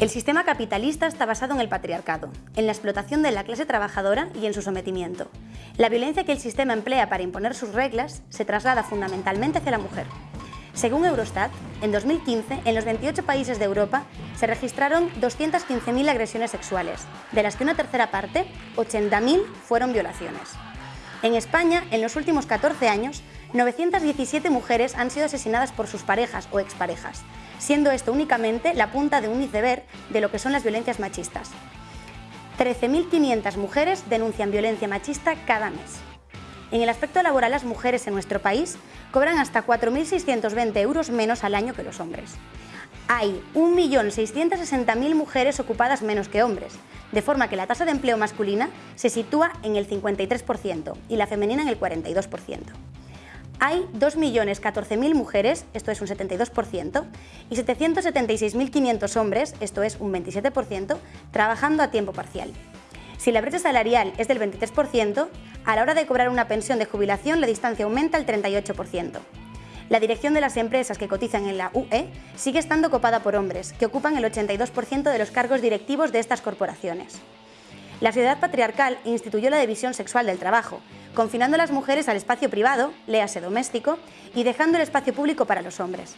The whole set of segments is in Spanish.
El sistema capitalista está basado en el patriarcado, en la explotación de la clase trabajadora y en su sometimiento. La violencia que el sistema emplea para imponer sus reglas se traslada fundamentalmente hacia la mujer. Según Eurostat, en 2015, en los 28 países de Europa, se registraron 215.000 agresiones sexuales, de las que una tercera parte, 80.000, fueron violaciones. En España, en los últimos 14 años, 917 mujeres han sido asesinadas por sus parejas o exparejas, siendo esto únicamente la punta de un iceberg de lo que son las violencias machistas. 13.500 mujeres denuncian violencia machista cada mes. En el aspecto laboral, las mujeres en nuestro país cobran hasta 4.620 euros menos al año que los hombres. Hay 1.660.000 mujeres ocupadas menos que hombres, de forma que la tasa de empleo masculina se sitúa en el 53% y la femenina en el 42% hay 2.014.000 mujeres, esto es un 72%, y 776.500 hombres, esto es un 27%, trabajando a tiempo parcial. Si la brecha salarial es del 23%, a la hora de cobrar una pensión de jubilación la distancia aumenta al 38%. La dirección de las empresas que cotizan en la UE sigue estando copada por hombres, que ocupan el 82% de los cargos directivos de estas corporaciones. La sociedad patriarcal instituyó la división sexual del trabajo, confinando a las mujeres al espacio privado, léase doméstico, y dejando el espacio público para los hombres.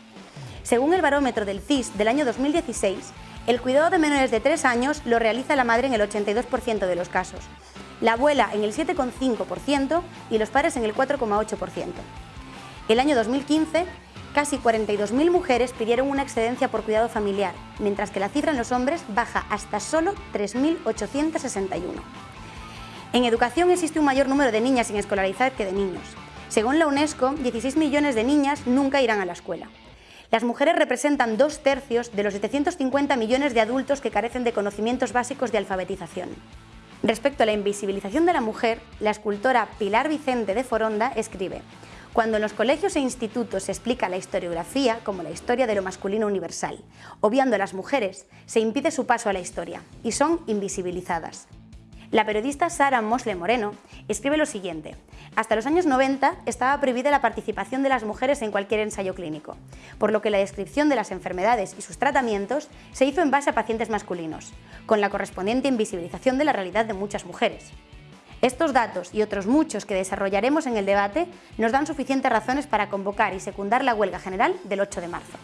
Según el barómetro del CIS del año 2016, el cuidado de menores de 3 años lo realiza la madre en el 82% de los casos, la abuela en el 7,5% y los padres en el 4,8%. El año 2015, casi 42.000 mujeres pidieron una excedencia por cuidado familiar, mientras que la cifra en los hombres baja hasta solo 3.861. En educación existe un mayor número de niñas sin escolarizar que de niños. Según la UNESCO, 16 millones de niñas nunca irán a la escuela. Las mujeres representan dos tercios de los 750 millones de adultos que carecen de conocimientos básicos de alfabetización. Respecto a la invisibilización de la mujer, la escultora Pilar Vicente de Foronda escribe cuando en los colegios e institutos se explica la historiografía como la historia de lo masculino universal, obviando a las mujeres, se impide su paso a la historia y son invisibilizadas. La periodista Sara Mosle Moreno escribe lo siguiente. Hasta los años 90 estaba prohibida la participación de las mujeres en cualquier ensayo clínico, por lo que la descripción de las enfermedades y sus tratamientos se hizo en base a pacientes masculinos, con la correspondiente invisibilización de la realidad de muchas mujeres. Estos datos y otros muchos que desarrollaremos en el debate nos dan suficientes razones para convocar y secundar la huelga general del 8 de marzo.